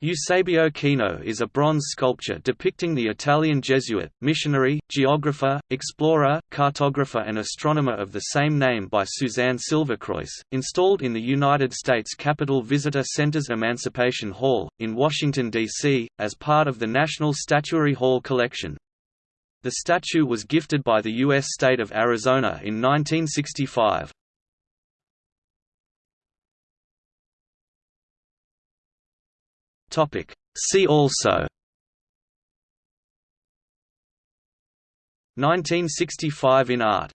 Eusebio Kino is a bronze sculpture depicting the Italian Jesuit, missionary, geographer, explorer, cartographer and astronomer of the same name by Suzanne Silvercruys, installed in the United States Capitol Visitor Center's Emancipation Hall, in Washington, D.C., as part of the National Statuary Hall collection. The statue was gifted by the U.S. state of Arizona in 1965. Topic. See also 1965 in art